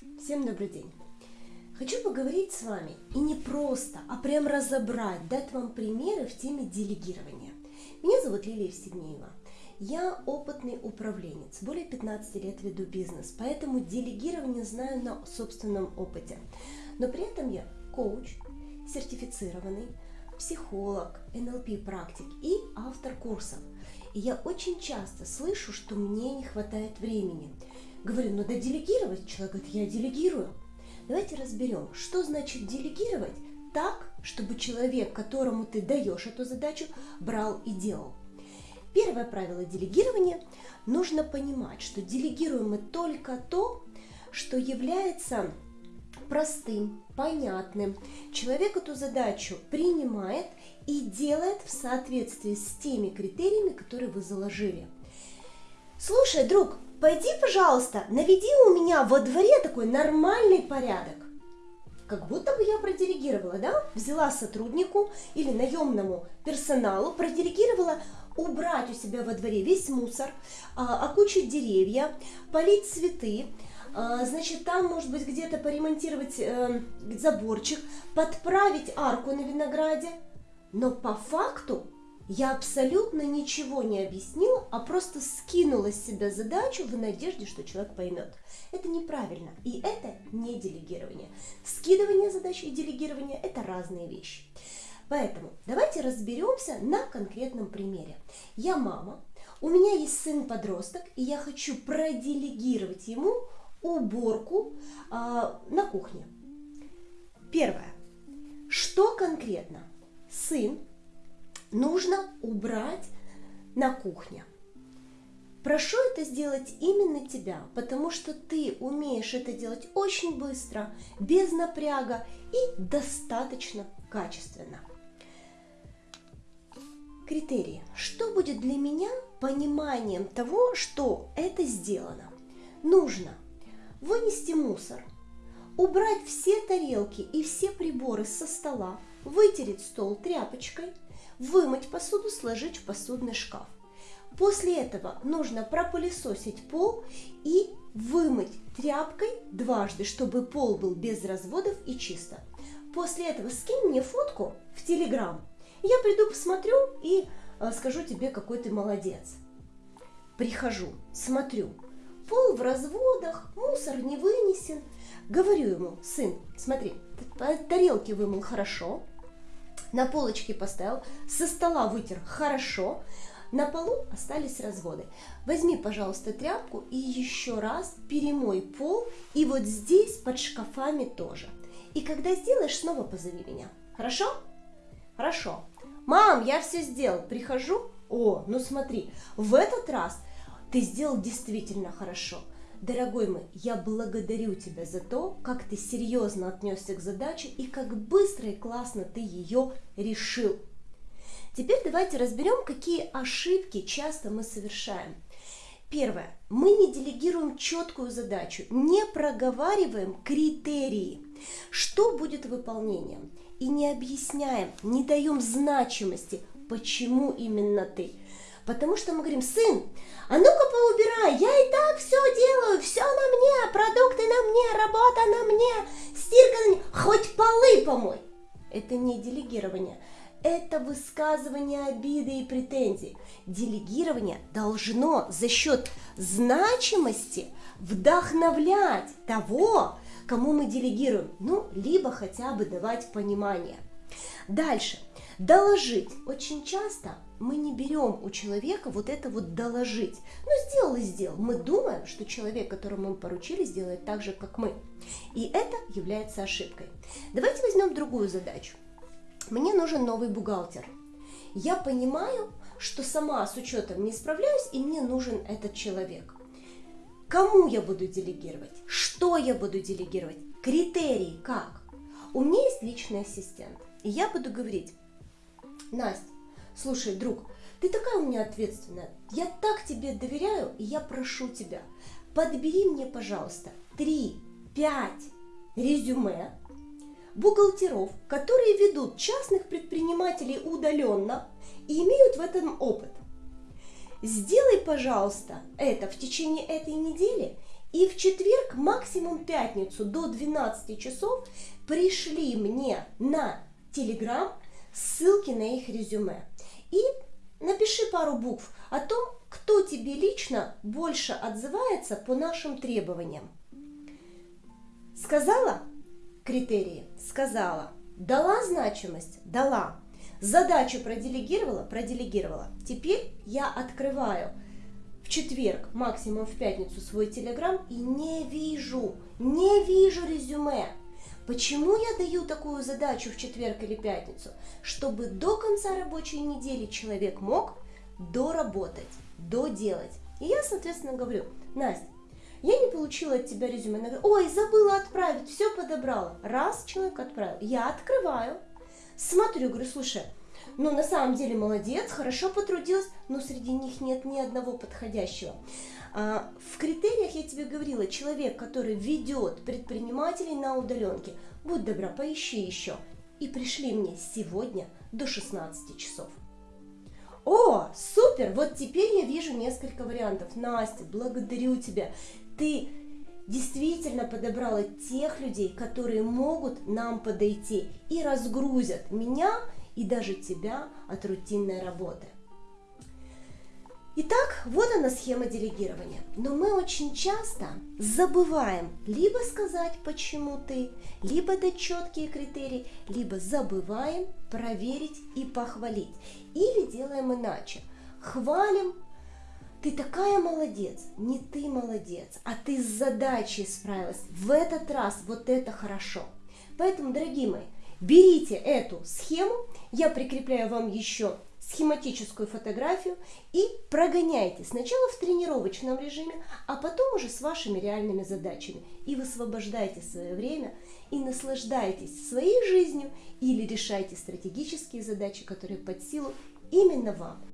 Всем добрый день! Хочу поговорить с вами и не просто, а прям разобрать, дать вам примеры в теме делегирования. Меня зовут Лилия Евстигнеева. Я опытный управленец, более 15 лет веду бизнес, поэтому делегирование знаю на собственном опыте. Но при этом я коуч, сертифицированный, психолог, НЛП-практик и автор курсов. И я очень часто слышу, что мне не хватает времени. Говорю, надо делегировать. Человек говорит, я делегирую. Давайте разберем, что значит делегировать так, чтобы человек, которому ты даешь эту задачу, брал и делал. Первое правило делегирования – нужно понимать, что делегируем мы только то, что является простым, понятным. Человек эту задачу принимает и делает в соответствии с теми критериями, которые вы заложили. Слушай, друг, пойди, пожалуйста, наведи у меня во дворе такой нормальный порядок. Как будто бы я проделегировала, да? Взяла сотруднику или наемному персоналу, проделегировала убрать у себя во дворе весь мусор, а, окучить деревья, полить цветы, а, значит, там, может быть, где-то поремонтировать э, заборчик, подправить арку на винограде. Но по факту я абсолютно ничего не объяснила, а просто скинула с себя задачу в надежде, что человек поймет. Это неправильно, и это не делегирование. Скидывание задач и делегирование – это разные вещи. Поэтому давайте разберемся на конкретном примере. Я мама, у меня есть сын-подросток, и я хочу проделегировать ему уборку э, на кухне. Первое. Что конкретно сын нужно убрать на кухне? Прошу это сделать именно тебя, потому что ты умеешь это делать очень быстро, без напряга и достаточно качественно. Критерии. Что будет для меня пониманием того, что это сделано? Нужно вынести мусор, убрать все тарелки и все приборы со стола, вытереть стол тряпочкой, вымыть посуду, сложить в посудный шкаф. После этого нужно пропылесосить пол и вымыть тряпкой дважды, чтобы пол был без разводов и чисто. После этого скинь мне фотку в Телеграм я приду, посмотрю и э, скажу тебе, какой ты молодец. Прихожу, смотрю, пол в разводах, мусор не вынесен. Говорю ему, сын, смотри, тарелки вымыл хорошо, на полочке поставил, со стола вытер хорошо, на полу остались разводы. Возьми, пожалуйста, тряпку и еще раз перемой пол, и вот здесь под шкафами тоже. И когда сделаешь, снова позови меня. Хорошо? Хорошо. Мам, я все сделал. Прихожу. О, ну смотри, в этот раз ты сделал действительно хорошо. Дорогой мой, я благодарю тебя за то, как ты серьезно отнесся к задаче и как быстро и классно ты ее решил. Теперь давайте разберем, какие ошибки часто мы совершаем. Первое. Мы не делегируем четкую задачу, не проговариваем критерии. Что будет выполнением? И не объясняем, не даем значимости, почему именно ты. Потому что мы говорим, сын, а ну-ка поубирай, я и так все делаю, все на мне, продукты на мне, работа на мне, стирка на мне, хоть полы помой. Это не делегирование, это высказывание обиды и претензий. Делегирование должно за счет значимости вдохновлять того, кому мы делегируем, ну, либо хотя бы давать понимание. Дальше. Доложить. Очень часто мы не берем у человека вот это вот доложить. Ну, сделал и сделал. Мы думаем, что человек, которому мы поручили, сделает так же, как мы. И это является ошибкой. Давайте возьмем другую задачу. Мне нужен новый бухгалтер. Я понимаю, что сама с учетом не справляюсь, и мне нужен этот человек. Кому я буду делегировать? Что я буду делегировать? Критерии как? У меня есть личный ассистент. И я буду говорить, Настя, слушай, друг, ты такая у меня ответственная. Я так тебе доверяю, и я прошу тебя, подбери мне, пожалуйста, 3-5 резюме бухгалтеров, которые ведут частных предпринимателей удаленно и имеют в этом опыт. Сделай, пожалуйста, это в течение этой недели, И в четверг, максимум пятницу до 12 часов пришли мне на Телеграм ссылки на их резюме. И напиши пару букв о том, кто тебе лично больше отзывается по нашим требованиям. Сказала критерии? Сказала. Дала значимость? Дала. Задачу проделегировала? Проделегировала. Теперь я открываю в четверг, максимум в пятницу свой телеграм и не вижу, не вижу резюме. Почему я даю такую задачу в четверг или пятницу? Чтобы до конца рабочей недели человек мог доработать, доделать. И я, соответственно, говорю, Настя, я не получила от тебя резюме. Она говорит, ой, забыла отправить, все подобрала. Раз человек отправил, я открываю, смотрю, говорю, слушай, ну на самом деле молодец, хорошо потрудилась, но среди них нет ни одного подходящего. А, в критериях я тебе говорила, человек, который ведет предпринимателей на удаленке, будь добра, поищи еще. И пришли мне сегодня до 16 часов. О, супер! Вот теперь я вижу несколько вариантов. Настя, благодарю тебя. Ты действительно подобрала тех людей, которые могут нам подойти и разгрузят меня и даже тебя от рутинной работы. Итак, вот она схема делегирования. Но мы очень часто забываем либо сказать, почему ты, либо дать четкие критерии, либо забываем проверить и похвалить. Или делаем иначе. Хвалим, ты такая молодец, не ты молодец, а ты с задачей справилась. В этот раз вот это хорошо. Поэтому, дорогие мои, берите эту схему, я прикрепляю вам еще схематическую фотографию и прогоняйте сначала в тренировочном режиме, а потом уже с вашими реальными задачами. И высвобождайте свое время и наслаждайтесь своей жизнью или решайте стратегические задачи, которые под силу именно вам.